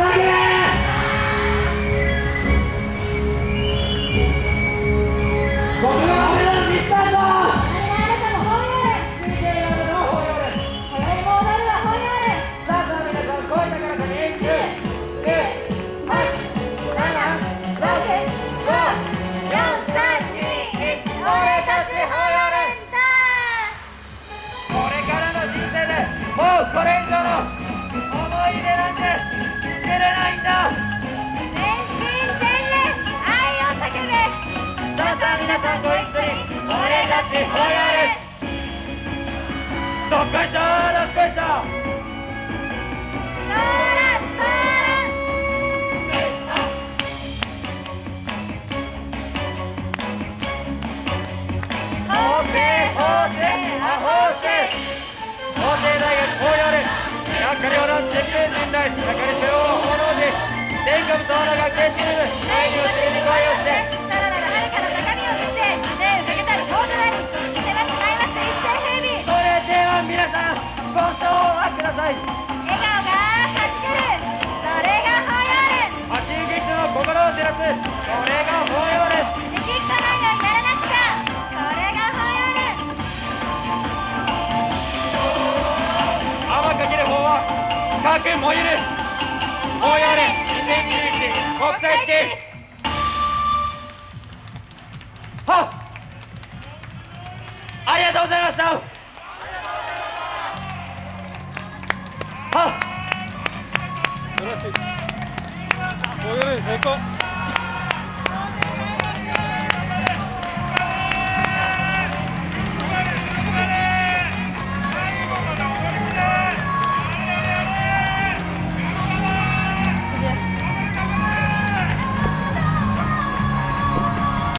Second! どっこいしょどっこいしょソーラ笑顔がはじけるそれがホヤール足劇の心を照らすそれがホヤルできっこないのにならなくちゃそれがホヤール泡か。ける方は各燃ゆるホヤル2021国際式はっありがとうございましたはっ素晴らしい。おより成功。